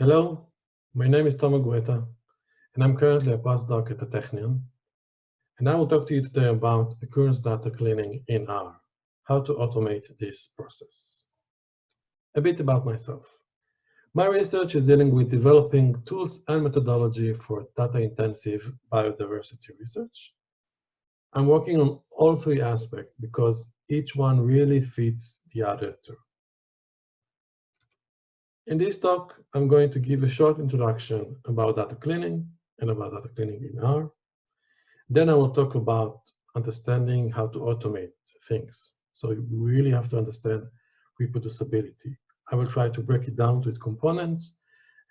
Hello, my name is Tomer Gueta, and I'm currently a postdoc at the Technion. And I will talk to you today about occurrence data cleaning in R, how to automate this process. A bit about myself. My research is dealing with developing tools and methodology for data-intensive biodiversity research. I'm working on all three aspects because each one really fits the other two. In this talk, I'm going to give a short introduction about data cleaning and about data cleaning in R. Then I will talk about understanding how to automate things. So you really have to understand reproducibility. I will try to break it down to its components,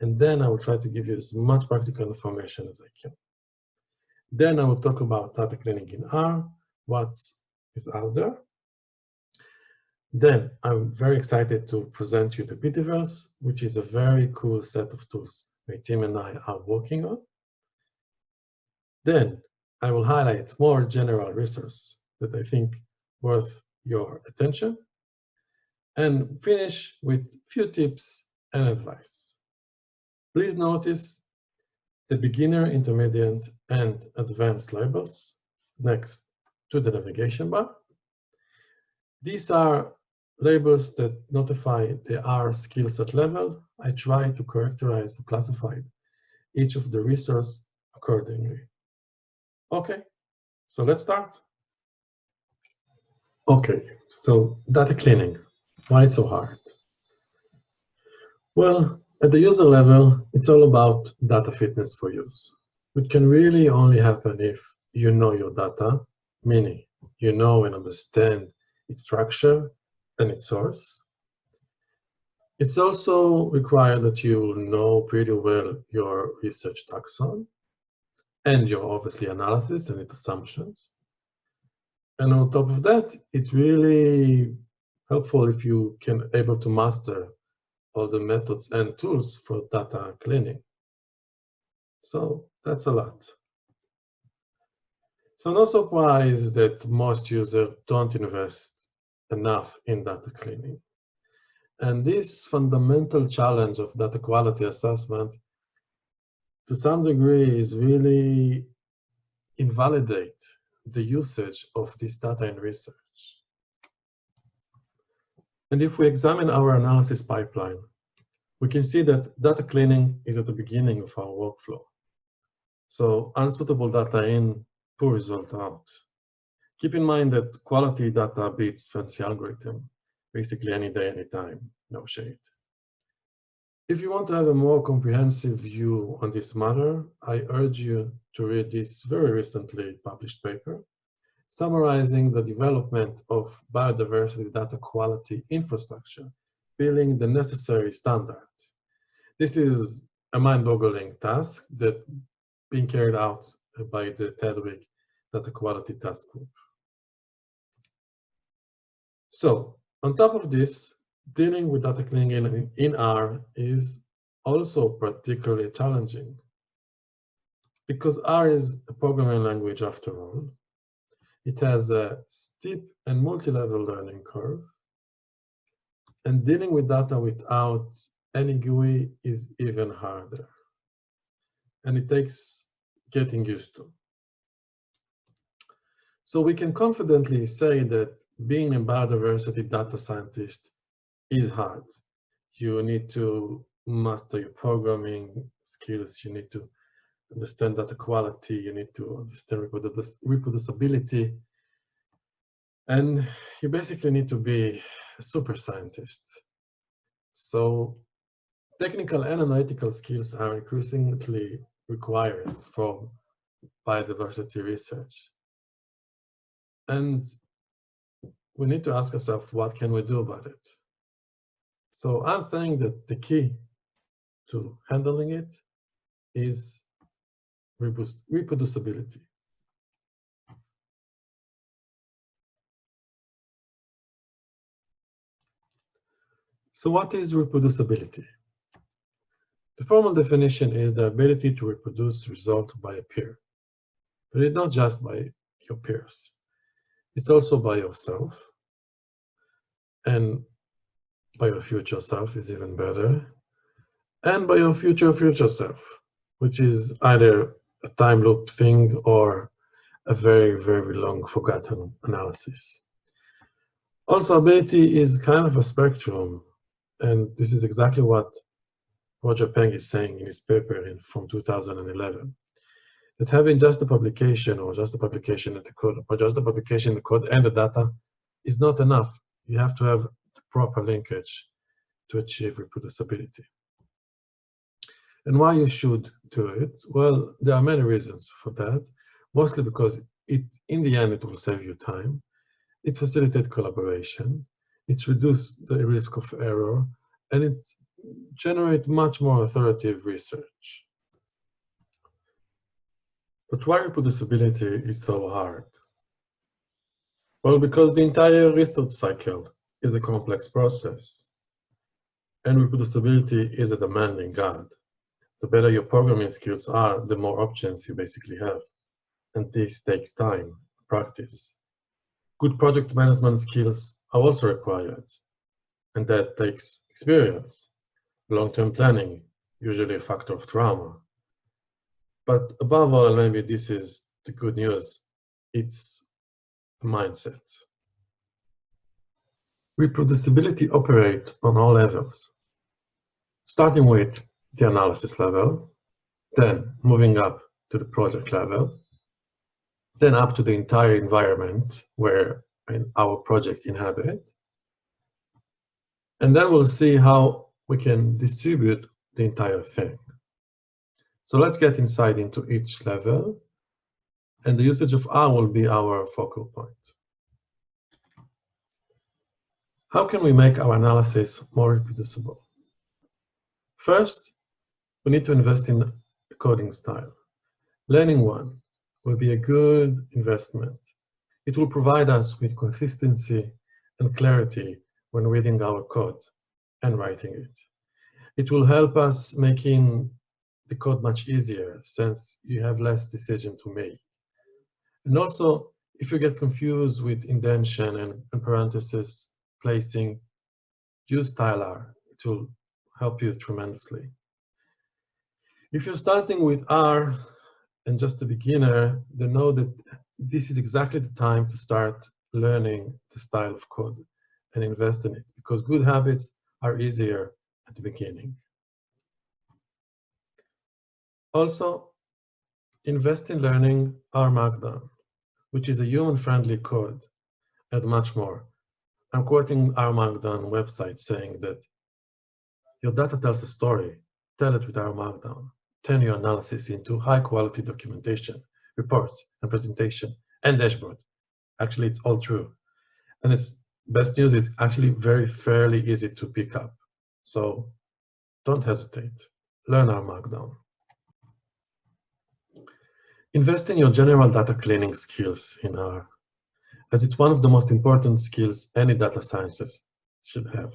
and then I will try to give you as much practical information as I can. Then I will talk about data cleaning in R, what is out there, then I'm very excited to present you the bdverse, which is a very cool set of tools my team and I are working on. Then I will highlight more general resources that I think worth your attention and finish with few tips and advice. Please notice the beginner, intermediate, and advanced labels next to the navigation bar. These are labels that notify the R skill set level, I try to characterize or classify each of the resource accordingly. Okay, so let's start. Okay, so data cleaning, why it's so hard? Well, at the user level, it's all about data fitness for use, which can really only happen if you know your data, meaning you know and understand its structure and its source. It's also required that you know pretty well your research taxon and your obviously analysis and its assumptions. And on top of that, it's really helpful if you can able to master all the methods and tools for data cleaning. So that's a lot. So no surprise that most users don't invest enough in data cleaning. And this fundamental challenge of data quality assessment, to some degree, is really invalidate the usage of this data in research. And if we examine our analysis pipeline, we can see that data cleaning is at the beginning of our workflow. So unsuitable data in, poor result out. Keep in mind that quality data beats fancy algorithm, basically any day, any time, no shade. If you want to have a more comprehensive view on this matter, I urge you to read this very recently published paper summarizing the development of biodiversity data quality infrastructure, building the necessary standards. This is a mind-boggling task that being carried out by the TDWG Data Quality Task Group. So on top of this, dealing with data cleaning in, R is also particularly challenging because R is a programming language after all. It has a steep and multi-level learning curve. And dealing with data without any GUI is even harder. And it takes getting used to. So we can confidently say that being a biodiversity data scientist is hard. You need to master your programming skills. You need to understand data quality. You need to understand reproducibility. And you basically need to be a super scientist. So technical and analytical skills are increasingly required for biodiversity research. And we need to ask ourselves, what can we do about it? So I'm saying that the key to handling it is reproducibility. So what is reproducibility? The formal definition is the ability to reproduce result by a peer. But it's not just by your peers. It's also by yourself. And by your future self is even better. and by your future future self, which is either a time loop thing or a very, very long forgotten analysis. Also, ability is kind of a spectrum, and this is exactly what Roger Peng is saying in his paper in, from 2011. That having just the publication or just the publication in the code, or just the publication the code and the data is not enough. You have to have the proper linkage to achieve reproducibility. And why you should do it? Well, there are many reasons for that, mostly because it, in the end, it will save you time. It facilitates collaboration. It reduces the risk of error, and it generates much more authoritative research. But why reproducibility is so hard? Well, because the entire research cycle is a complex process, and reproducibility is a demanding God the better your programming skills are, the more options you basically have. And this takes time, practice. Good project management skills are also required, and that takes experience. Long-term planning, usually a factor of trauma. But above all, maybe this is the good news, it's a mindset. Reproducibility operates on all levels, starting with the analysis level, then moving up to the project level, then up to the entire environment where our project inhabit. And then we'll see how we can distribute the entire thing. So let's get inside into each level, and the usage of R will be our focal point. How can we make our analysis more reproducible? First, we need to invest in coding style. Learning one will be a good investment. It will provide us with consistency and clarity when reading our code and writing it. It will help us making the code much easier since you have less decision to make. And also, if you get confused with indentation and, and parentheses placing, use styler. It will help you tremendously. If you're starting with R and just a beginner, then know that this is exactly the time to start learning the style of code and invest in it because good habits are easier at the beginning. Also, invest in learning R Markdown, which is a human-friendly code, and much more. I'm quoting R Markdown website saying that your data tells a story, tell it with R Markdown turn your analysis into high quality documentation, reports, and presentation, and dashboard. Actually, it's all true. And its best news is actually very fairly easy to pick up. So don't hesitate. Learn R Markdown. Invest in your general data cleaning skills in R, as it's one of the most important skills any data scientist should have.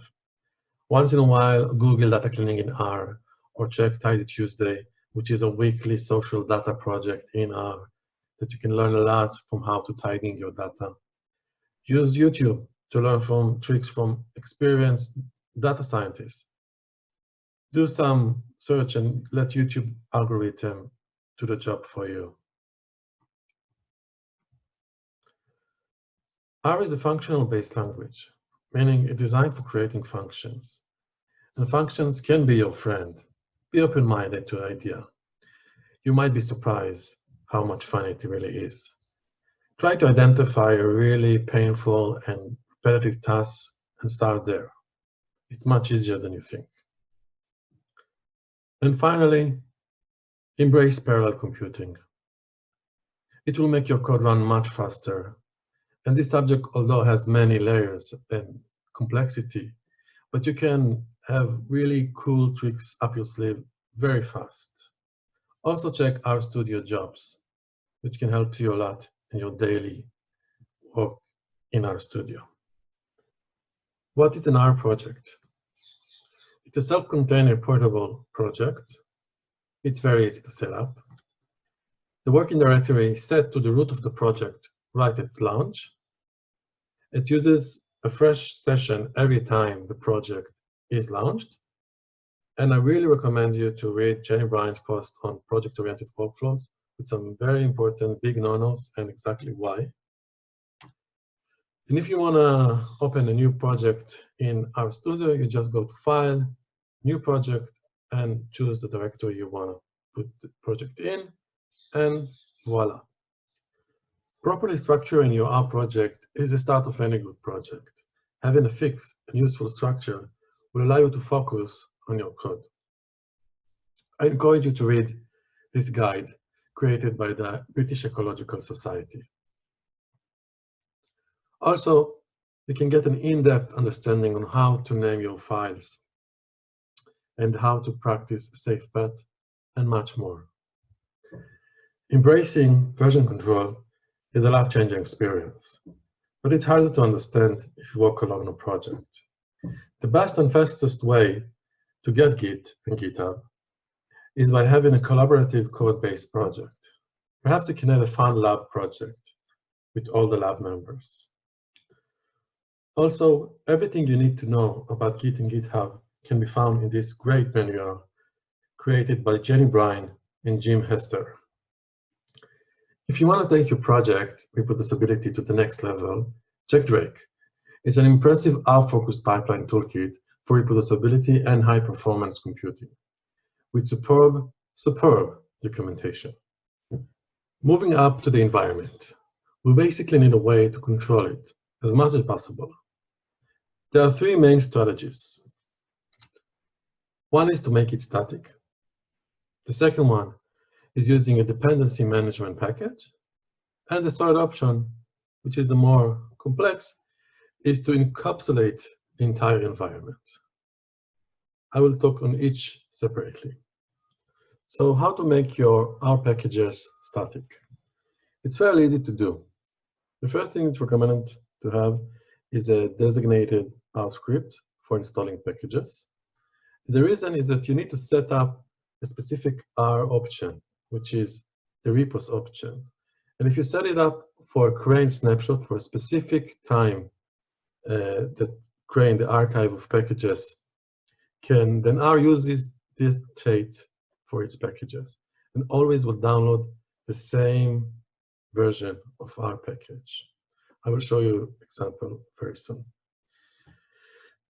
Once in a while, Google data cleaning in R or check Tidy Tuesday which is a weekly social data project in R that you can learn a lot from how to tidying your data. Use YouTube to learn from tricks from experienced data scientists. Do some search and let YouTube algorithm do the job for you. R is a functional-based language, meaning it's designed for creating functions. And functions can be your friend be open-minded to the idea. You might be surprised how much fun it really is. Try to identify a really painful and repetitive task and start there. It's much easier than you think. And finally, embrace parallel computing. It will make your code run much faster. And this subject, although has many layers and complexity, but you can have really cool tricks up your sleeve very fast. Also check RStudio jobs, which can help you a lot in your daily work in RStudio. What is an R project? It's a self-contained portable project. It's very easy to set up. The working directory is set to the root of the project right at launch. It uses a fresh session every time the project is launched. And I really recommend you to read Jenny Bryan's post on project-oriented workflows with some very important big no-nos and exactly why. And if you want to open a new project in RStudio, you just go to File, New Project, and choose the directory you want to put the project in, and voila. Properly structuring your R project is the start of any good project. Having a fixed and useful structure will allow you to focus on your code. I encourage you to read this guide created by the British Ecological Society. Also, you can get an in-depth understanding on how to name your files and how to practice SafePath and much more. Embracing version control is a life-changing experience, but it's harder to understand if you work alone on a project. The best and fastest way to get Git and GitHub is by having a collaborative code-based project. Perhaps you can have a fun lab project with all the lab members. Also, everything you need to know about Git and GitHub can be found in this great manual created by Jenny Bryan and Jim Hester. If you want to take your project reproducibility to the next level, check Drake. It's an impressive R-focused pipeline toolkit for reproducibility and high-performance computing, with superb, superb documentation. Moving up to the environment, we basically need a way to control it as much as possible. There are three main strategies. One is to make it static. The second one is using a dependency management package. And the third option, which is the more complex, is to encapsulate the entire environment. I will talk on each separately. So how to make your R packages static? It's fairly easy to do. The first thing it's recommended to have is a designated R script for installing packages. The reason is that you need to set up a specific R option, which is the repos option. And if you set it up for a CRAN snapshot for a specific time uh, that CRAN, the archive of packages, can then R uses this trait for its packages and always will download the same version of R package. I will show you example very soon.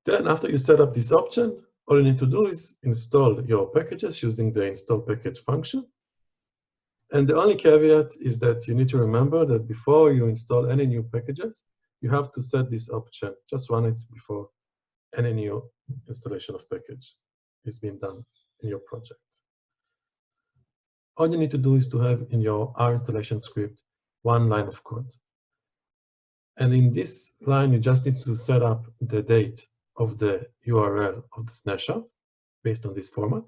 Then after you set up this option, all you need to do is install your packages using the install package function. And the only caveat is that you need to remember that before you install any new packages, you have to set this option. Just run it before any new installation of package is being done in your project. All you need to do is to have in your R installation script one line of code. And in this line, you just need to set up the date of the URL of the snapshot based on this format.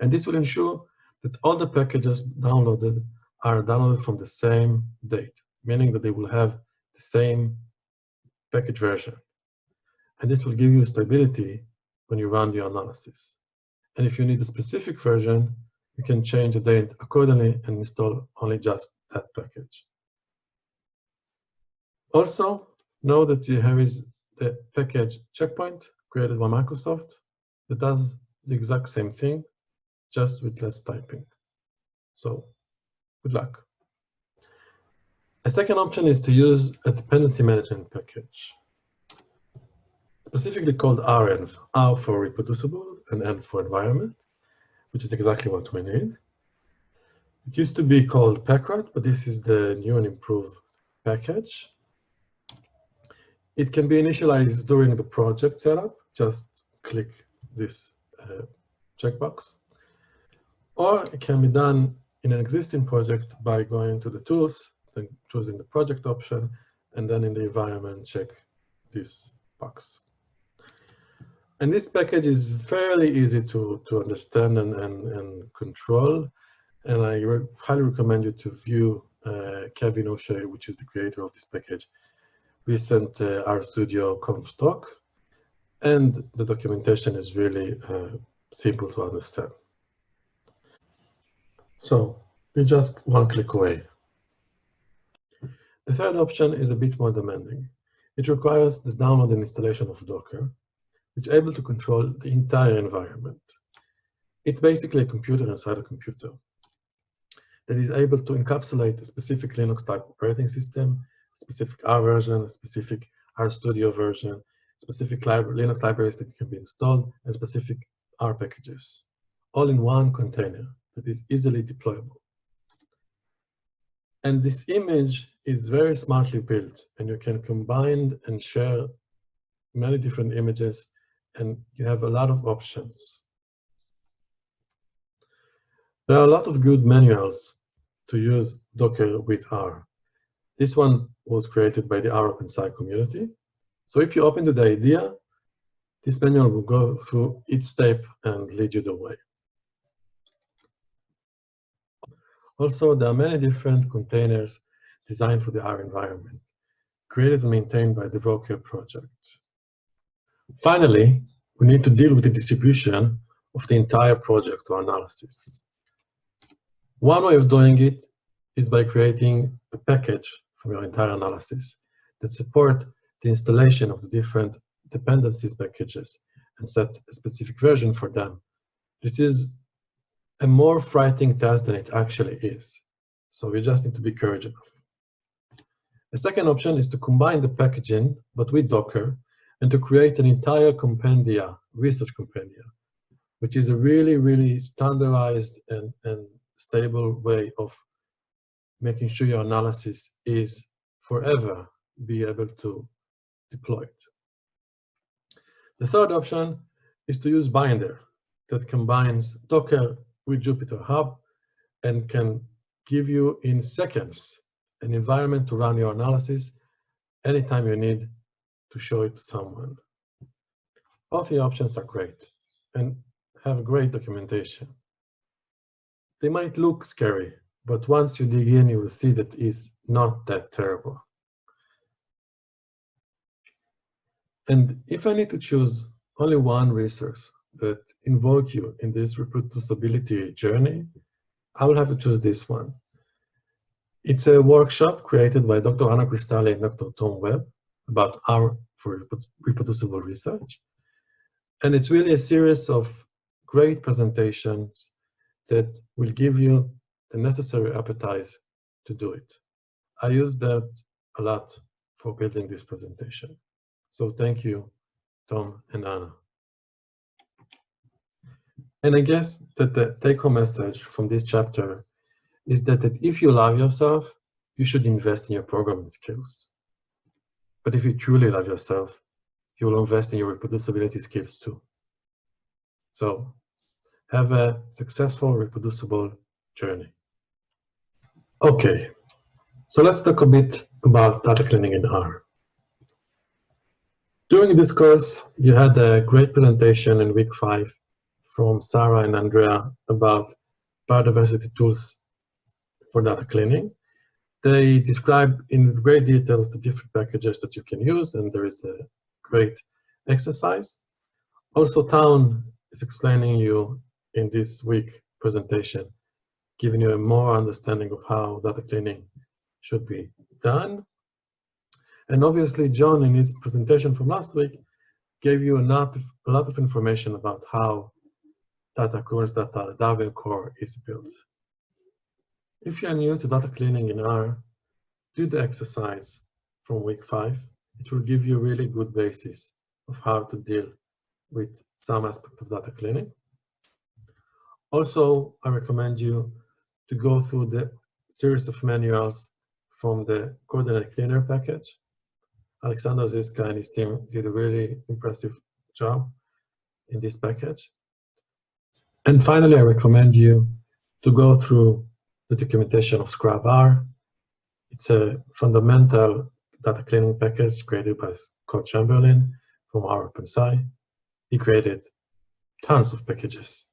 And this will ensure that all the packages downloaded are downloaded from the same date, meaning that they will have the same package version. And this will give you stability when you run your analysis. And if you need a specific version, you can change the date accordingly and install only just that package. Also, know that there is the package checkpoint created by Microsoft that does the exact same thing, just with less typing. So good luck. A second option is to use a dependency management package, specifically called renv, R for reproducible and N for environment, which is exactly what we need. It used to be called Packrat, but this is the new and improved package. It can be initialized during the project setup. Just click this uh, checkbox. Or it can be done in an existing project by going to the tools, then choosing the project option, and then in the environment, check this box. And this package is fairly easy to, to understand and, and, and control. And I re highly recommend you to view uh, Kevin Ushey, which is the creator of this package, recent uh, RStudio conf talk, and the documentation is really uh, simple to understand. So you're just one click away. The third option is a bit more demanding. It requires the download and installation of Docker, which is able to control the entire environment. It's basically a computer inside a computer that is able to encapsulate a specific Linux type operating system, specific R version, specific RStudio version, specific Linux libraries that can be installed, and specific R packages, all in one container that is easily deployable. And this image is very smartly built, and you can combine and share many different images, and you have a lot of options. There are a lot of good manuals to use Docker with R. This one was created by the R OpenSci community. So if you open to the idea, this manual will go through each step and lead you the way. Also, there are many different containers designed for the R environment, created and maintained by the Docker project. Finally, we need to deal with the distribution of the entire project or analysis. One way of doing it is by creating a package for your entire analysis that support the installation of the different dependencies packages and set a specific version for them. It is a more frightening task than it actually is. So we just need to be courageous enough. The second option is to combine the packaging, but with Docker, and to create an entire compendia, research compendia, which is a really, really standardized and, and stable way of making sure your analysis is forever be able to deploy it. The third option is to use Binder that combines Docker with Jupyter Hub and can give you in seconds an environment to run your analysis anytime you need to show it to someone. Both the options are great and have great documentation. They might look scary, but once you dig in, you will see that it's not that terrible. And if I need to choose only one resource that invoke you in this reproducibility journey, I will have to choose this one. It's a workshop created by Dr. Anna Krystalli and Dr. Tom Webb about R for reproducible research. And it's really a series of great presentations that will give you the necessary appetite to do it. I use that a lot for building this presentation. So thank you, Tom and Anna. And I guess that the take-home message from this chapter is that, that if you love yourself, you should invest in your programming skills. But if you truly love yourself, you will invest in your reproducibility skills too. So have a successful, reproducible journey. Okay, so let's talk a bit about data cleaning in R. During this course, you had a great presentation in week five from Sarah and Andrea about biodiversity tools for data cleaning. They describe in great details the different packages that you can use, and there is a great exercise. Also, Town is explaining you in this week presentation, giving you a more understanding of how data cleaning should be done. And obviously, John, in his presentation from last week, gave you a lot of, a lot of information about how data currents data Darwin core is built. If you're new to data cleaning in R, do the exercise from week five. It will give you a really good basis of how to deal with some aspect of data cleaning. Also, I recommend you to go through the series of manuals from the CoordinateCleaner package. Alexander Zizka and his team did a really impressive job in this package. And finally, I recommend you to go through the documentation of ScrubR. It's a fundamental data cleaning package created by Scott Chamberlain from R OpenSci. He created tons of packages.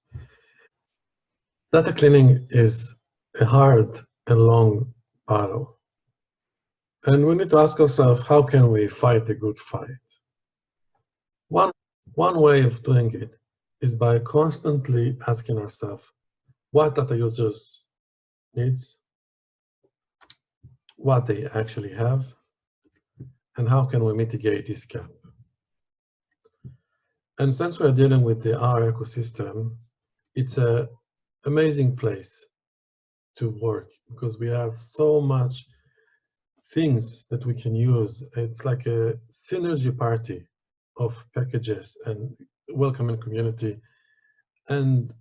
Data cleaning is a hard and long battle. And we need to ask ourselves, how can we fight a good fight? One, one way of doing it is by constantly asking ourselves, what data users needs, what they actually have, and how can we mitigate this gap? And since we're dealing with the R ecosystem, it's an amazing place to work because we have so much things that we can use. It's like a synergy party of packages and welcoming community. And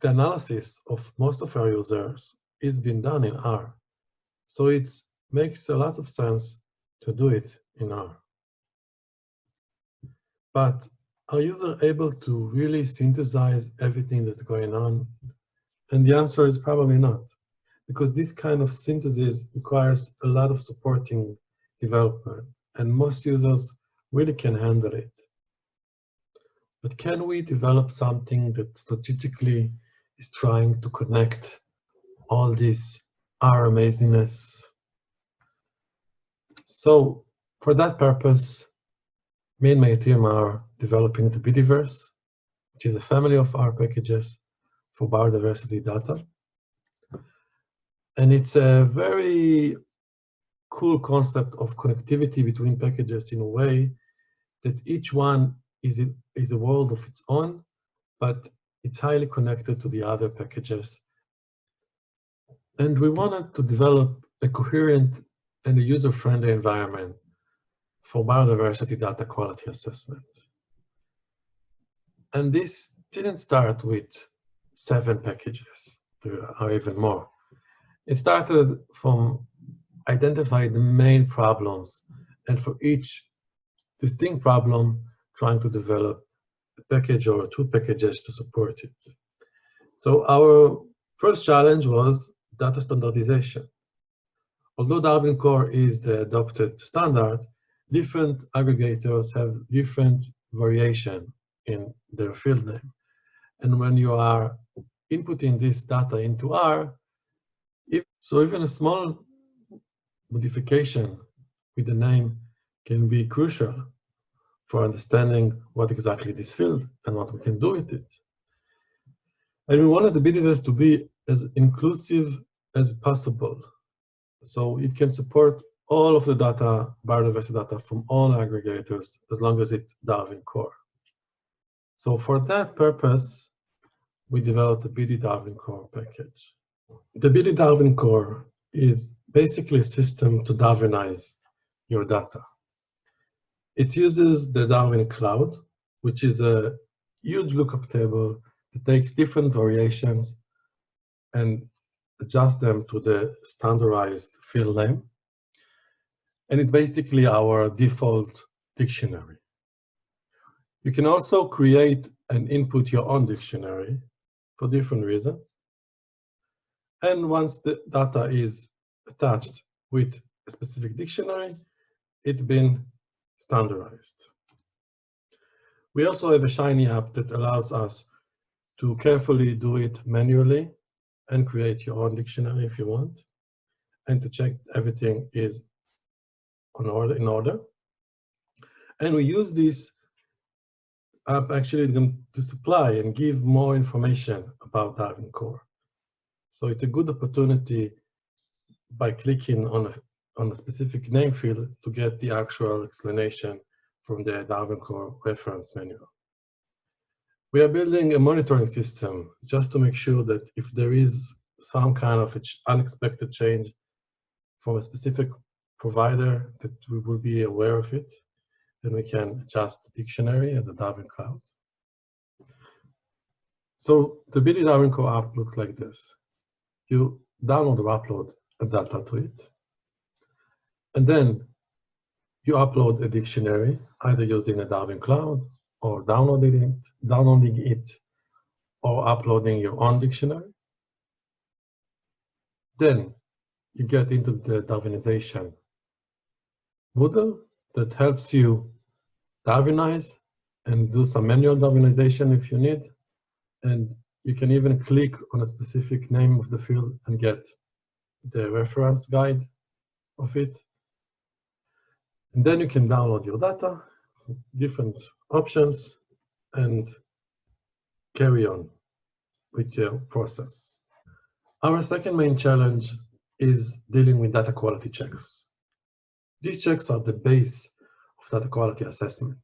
the analysis of most of our users is being done in R. So it makes a lot of sense to do it in R. But are users able to really synthesize everything that's going on? And the answer is probably not, because this kind of synthesis requires a lot of supporting development, and most users really can handle it. But can we develop something that strategically is trying to connect all this R amazingness? So for that purpose, me and my team are developing the bdverse, which is a family of R packages for biodiversity data. And it's a very cool concept of connectivity between packages in a way that each one is, it, is a world of its own, but it's highly connected to the other packages. And we wanted to develop a coherent and a user-friendly environment for biodiversity data quality assessment. And this didn't start with seven packages, there are even more. It started from identifying the main problems and for each distinct problem, trying to develop a package or two packages to support it. So our first challenge was data standardization. Although Darwin Core is the adopted standard, different aggregators have different variation in their field name. And when you are inputting this data into R, if, so even a small modification with the name can be crucial for understanding what exactly this field and what we can do with it. And we wanted the bdverse to be as inclusive as possible. So it can support all of the data, biodiversity data from all aggregators, as long as it's Darwin Core. So for that purpose, we developed the BD Darwin Core package. The BD Darwin Core is basically a system to Darwinize your data. It uses the Darwin Cloud, which is a huge lookup table that takes different variations and adjusts them to the standardized field name. And it's basically our default dictionary. You can also create and input your own dictionary for different reasons. And once the data is attached with a specific dictionary, it's been standardized. We also have a Shiny app that allows us to carefully do it manually and create your own dictionary if you want, and to check everything is on order, in order. And we use this app actually to supply and give more information about Darwin Core. So it's a good opportunity by clicking on a, on a specific name field to get the actual explanation from the Darwin Core reference manual. We are building a monitoring system just to make sure that if there is some kind of unexpected change from a specific provider that we will be aware of it then we can adjust the dictionary and the Darwin Cloud. So the BD Darwin Core app looks like this. You download or upload a data to it. And then you upload a dictionary, either using a Darwin Cloud or downloading it, downloading it or uploading your own dictionary. Then you get into the Darwinization Moodle that helps you Darwinize and do some manual Darwinization if you need. And you can even click on a specific name of the field and get the reference guide of it. And then you can download your data, different options, and carry on with your process. Our second main challenge is dealing with data quality checks. These checks are the base of data quality assessment.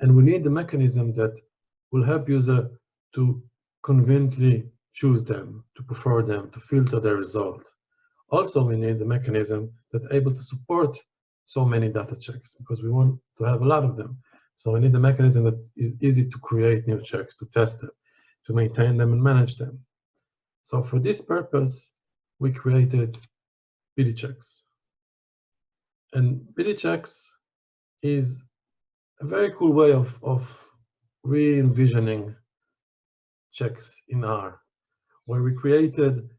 And we need the mechanism that will help user to conveniently choose them, to prefer them, to filter their result. Also, we need the mechanism that's able to support so many data checks because we want to have a lot of them. So we need a mechanism that is easy to create new checks, to test them, to maintain them and manage them. So for this purpose, we created BD checks. And BD checks is a very cool way of, of re-envisioning checks in R, where we created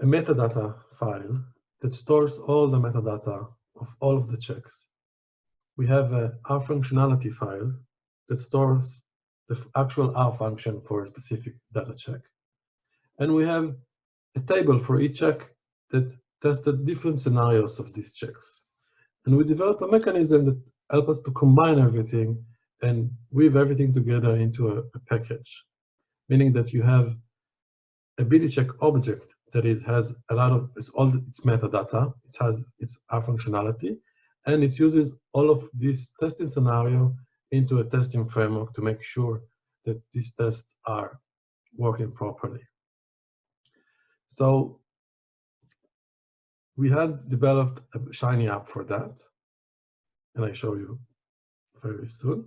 a metadata file that stores all the metadata of all of the checks. We have a R functionality file that stores the actual R function for a specific data check. And we have a table for each check that tested different scenarios of these checks. And we developed a mechanism that helps us to combine everything and weave everything together into a, a package, meaning that you have a BD check object that is has a lot of it's all its metadata, it has its R functionality, and it uses all of this testing scenario into a testing framework to make sure that these tests are working properly. So we had developed a Shiny app for that, and I show you very soon.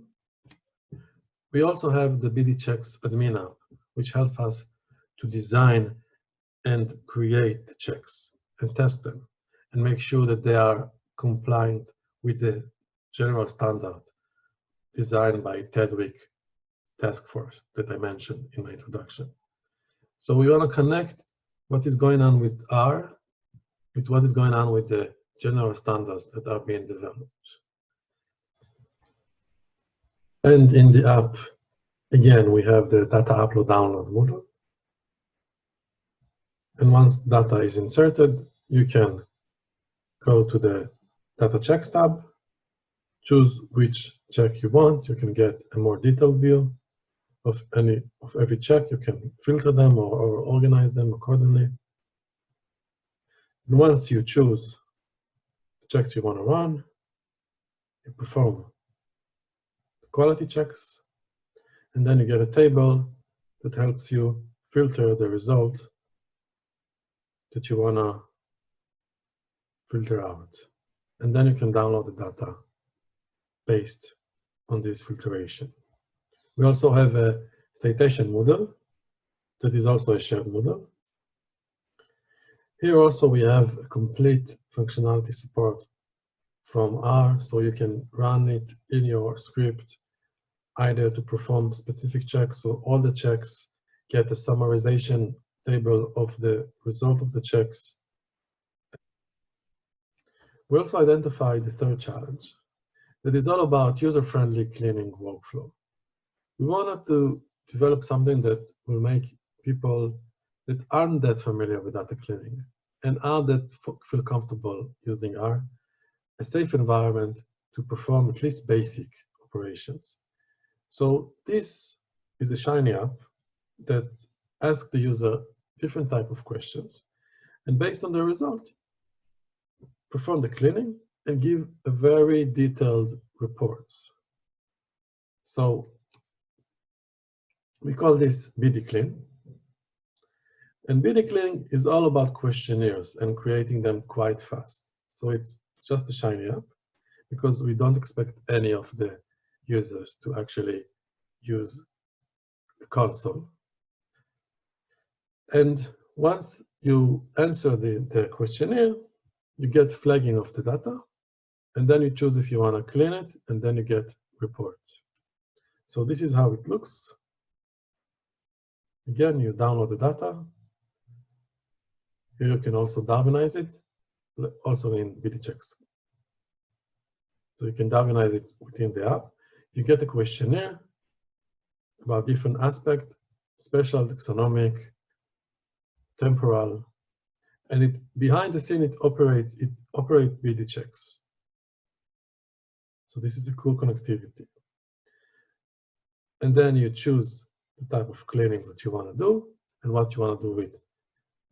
We also have the BD Checks admin app, which helps us to design and create the checks and test them and make sure that they are compliant with the general standard designed by TDWG task force that I mentioned in my introduction. So we want to connect what is going on with R with what is going on with the general standards that are being developed. And in the app, again, we have the data upload download module. And once data is inserted, you can go to the data checks tab, choose which check you want. You can get a more detailed view of any of every check. You can filter them or, or organize them accordingly. And once you choose the checks you want to run, you perform quality checks, and then you get a table that helps you filter the result that you want to filter out. And then you can download the data based on this filtration. We also have a citation model that is also a shared model. Here also we have a complete functionality support from R, so you can run it in your script either to perform specific checks, so all the checks get a summarization table of the result of the checks. We also identified the third challenge that is all about user-friendly cleaning workflow. We wanted to develop something that will make people that aren't that familiar with data cleaning and are that feel comfortable using R, a safe environment to perform at least basic operations. So this is a Shiny app that asks the user different type of questions. And based on the result, perform the cleaning and give a very detailed reports. So we call this BD Clean. And BD Clean is all about questionnaires and creating them quite fast. So it's just a Shiny app because we don't expect any of the users to actually use the console. And once you answer the, the questionnaire, you get flagging of the data, and then you choose if you want to clean it, and then you get reports. So this is how it looks. Again, you download the data. Here you can also Darwinize it, also in BDChecks. So you can Darwinize it within the app. You get a questionnaire about different aspects, spatial, taxonomic, temporal, and it behind the scene it operates it operates BD checks. So this is a cool connectivity. And then you choose the type of cleaning that you want to do and what you want to do with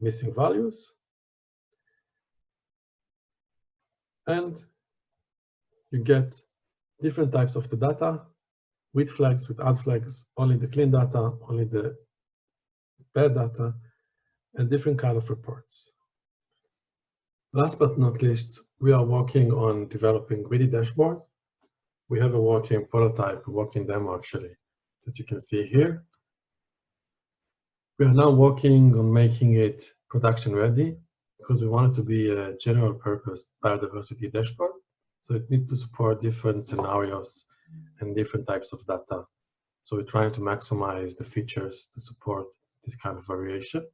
missing values. And you get different types of the data with flags, with add flags, only the clean data, only the bad data, and different kind of reports. Last but not least, we are working on developing Greedy dashboard. We have a working prototype, a working demo actually, that you can see here. We are now working on making it production ready because we want it to be a general purpose biodiversity dashboard. So it needs to support different scenarios and different types of data. So we're trying to maximize the features to support this kind of variation.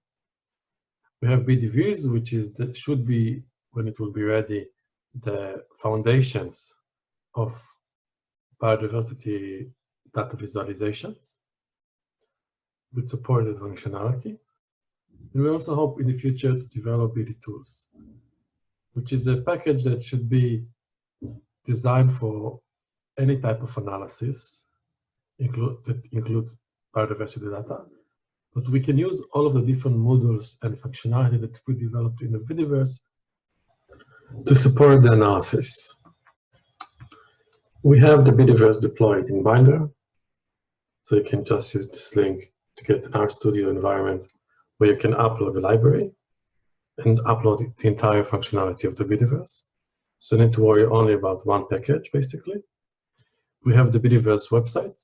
We have bdvis, which is the, should be, when it will be ready, the foundations of biodiversity data visualizations with supported functionality. And we also hope in the future to develop BD tools, which is a package that should be designed for any type of analysis include, that includes biodiversity data. But we can use all of the different modules and functionality that we developed in the bdverse to support the analysis. We have the bdverse deployed in Binder. So you can just use this link to get an RStudio environment where you can upload the library and upload the entire functionality of the bdverse. So you need to worry only about one package, basically. We have the bdverse website,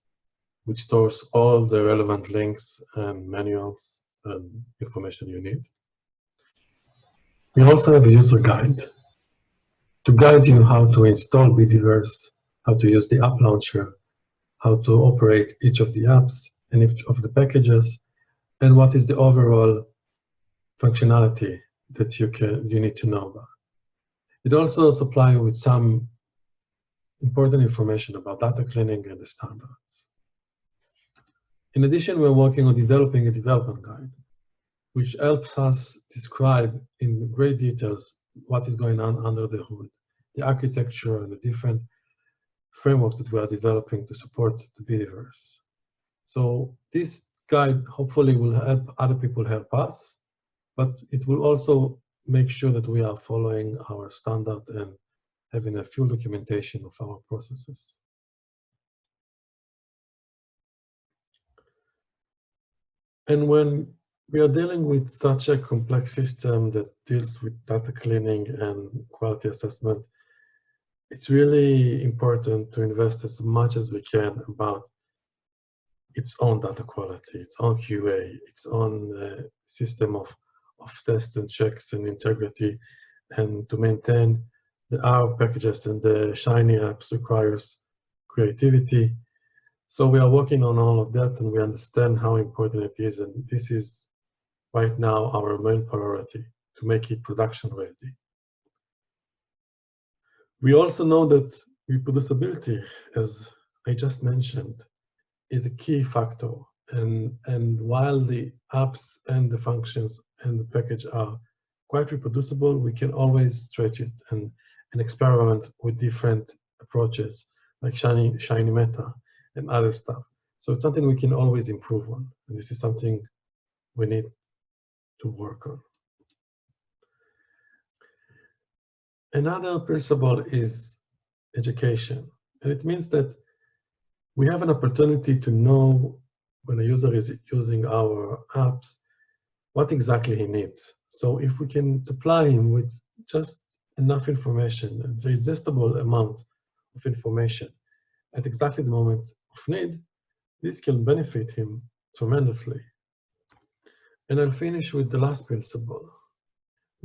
which stores all the relevant links and manuals and information you need. We also have a user guide to guide you how to install bdverse, how to use the app launcher, how to operate each of the apps and each of the packages, and what is the overall functionality that you can you need to know about. It also supplies you with some important information about data cleaning and the standards. In addition, we're working on developing a development guide, which helps us describe in great details what is going on under the hood, the architecture and the different frameworks that we are developing to support the bdverse. So this guide hopefully will help other people help us, but it will also make sure that we are following our standard and having a full documentation of our processes. And when we are dealing with such a complex system that deals with data cleaning and quality assessment, it's really important to invest as much as we can about its own data quality, its own QA, its own uh, system of, of tests and checks and integrity, and to maintain the R packages and the Shiny apps requires creativity. So we are working on all of that and we understand how important it is and this is right now our main priority to make it production ready. We also know that reproducibility, as I just mentioned, is a key factor. And, and while the apps and the functions and the package are quite reproducible, we can always stretch it and and experiment with different approaches like Shiny, Shiny Meta and other stuff. So it's something we can always improve on. And this is something we need to work on. Another principle is education. And it means that we have an opportunity to know when a user is using our apps, what exactly he needs. So if we can supply him with just enough information, a digestible amount of information at exactly the moment of need, this can benefit him tremendously. And I'll finish with the last principle,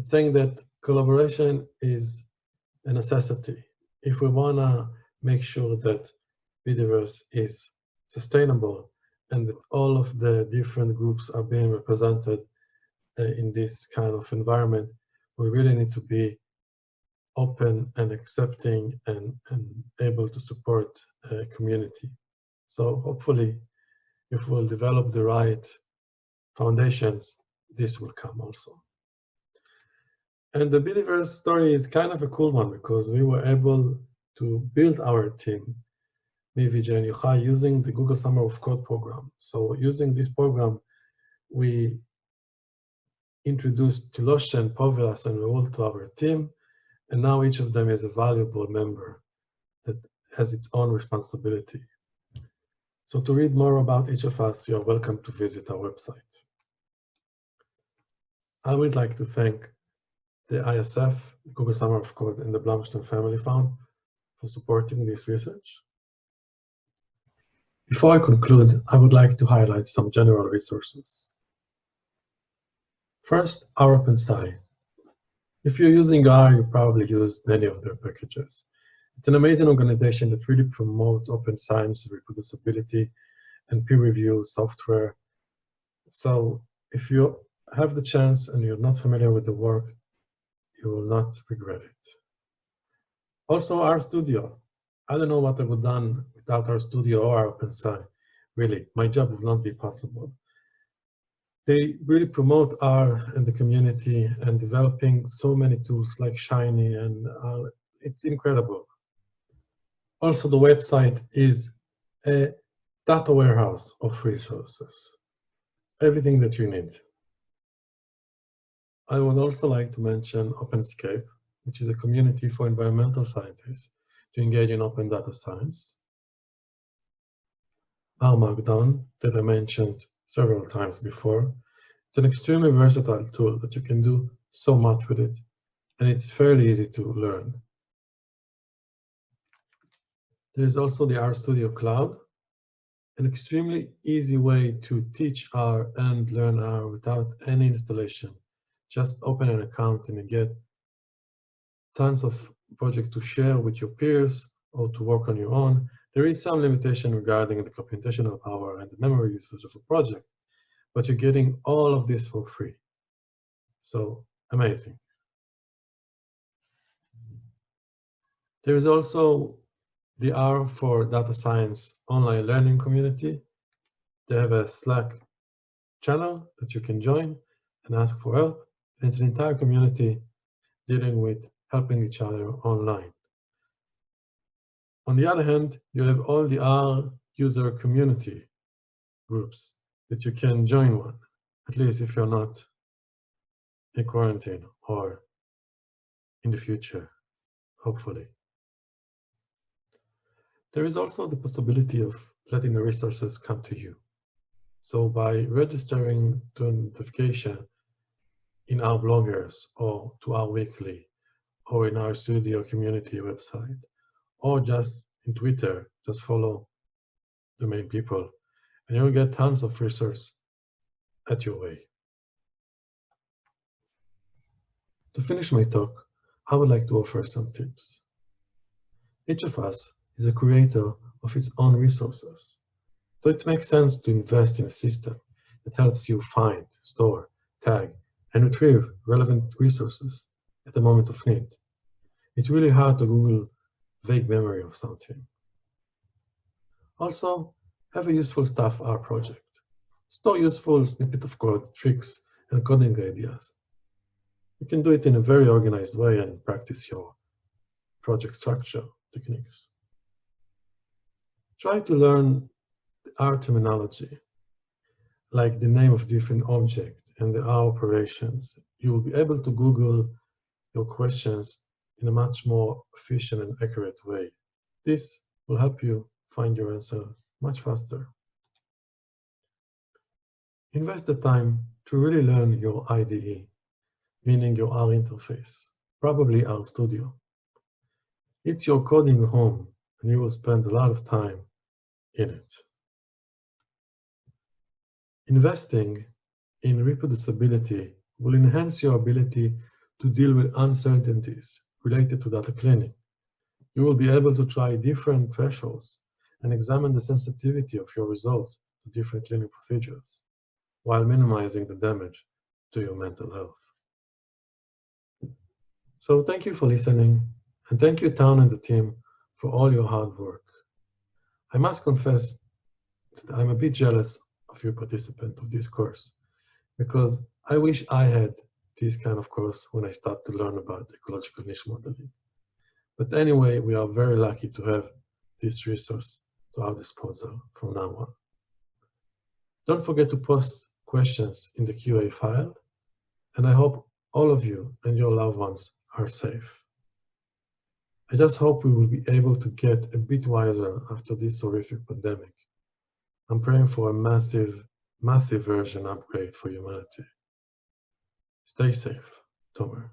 saying that collaboration is a necessity. If we want to make sure that bdverse is sustainable and that all of the different groups are being represented uh, in this kind of environment, we really need to be open and accepting and, and able to support a community. So hopefully, if we'll develop the right foundations, this will come also. And the bdverse story is kind of a cool one because we were able to build our team, me, Vijay, and Yochai, using the Google Summer of Code program. So using this program, we introduced Thiloshon and Povilas and Raul to our team, and now each of them is a valuable member that has its own responsibility. So to read more about each of us, you're welcome to visit our website. I would like to thank the ISF, Google Summer of Code, and the Blumstein Family Fund for supporting this research. Before I conclude, I would like to highlight some general resources. First, R OpenSci. If you're using R, you probably use many of their packages. It's an amazing organization that really promotes open science, reproducibility, and peer review software. So if you have the chance and you're not familiar with the work, you will not regret it. Also, RStudio. I don't know what I would have done without RStudio or OpenSci. Really, my job would not be possible. They really promote R in the community and developing so many tools like Shiny, and uh, it's incredible. Also, the website is a data warehouse of resources, everything that you need. I would also like to mention OpenScape, which is a community for environmental scientists to engage in open data science. R Markdown, that I mentioned several times before. It's an extremely versatile tool that you can do so much with it, and it's fairly easy to learn. There is also the RStudio Cloud, an extremely easy way to teach R and learn R without any installation just open an account and you get tons of projects to share with your peers or to work on your own. There is some limitation regarding the computational power and the memory usage of a project, but you're getting all of this for free. So amazing. There is also the R for Data Science online learning community. They have a Slack channel that you can join and ask for help. It's an entire community dealing with helping each other online. On the other hand, you have all the R user community groups that you can join one, at least if you're not in quarantine or in the future, hopefully. There is also the possibility of letting the resources come to you. So by registering to notification, in R-bloggers or to R Weekly or in RStudio community website or just in Twitter, just follow the main people and you'll get tons of resource at your way. To finish my talk, I would like to offer some tips. Each of us is a creator of its own resources. So it makes sense to invest in a system that helps you find, store, tag, and retrieve relevant resources at the moment of need. It's really hard to Google vague memory of something. Also, have a useful stuff R project. Store useful snippet of code, tricks, and coding ideas. You can do it in a very organized way and practice your project structure techniques. Try to learn our terminology, like the name of different object and the R operations, you will be able to Google your questions in a much more efficient and accurate way. This will help you find your answer much faster. Invest the time to really learn your IDE, meaning your R interface, probably RStudio. It's your coding home, and you will spend a lot of time in it. Investing in reproducibility will enhance your ability to deal with uncertainties related to data cleaning. You will be able to try different thresholds and examine the sensitivity of your results to different cleaning procedures while minimizing the damage to your mental health. So thank you for listening and thank you Town and the team for all your hard work. I must confess that I'm a bit jealous of you participant of this course because I wish I had this kind of course when I start to learn about ecological niche modeling. But anyway, we are very lucky to have this resource to our disposal from now on. Don't forget to post questions in the QA file, and I hope all of you and your loved ones are safe. I just hope we will be able to get a bit wiser after this horrific pandemic. I'm praying for a massive, massive version upgrade for humanity. Stay safe, Tomer.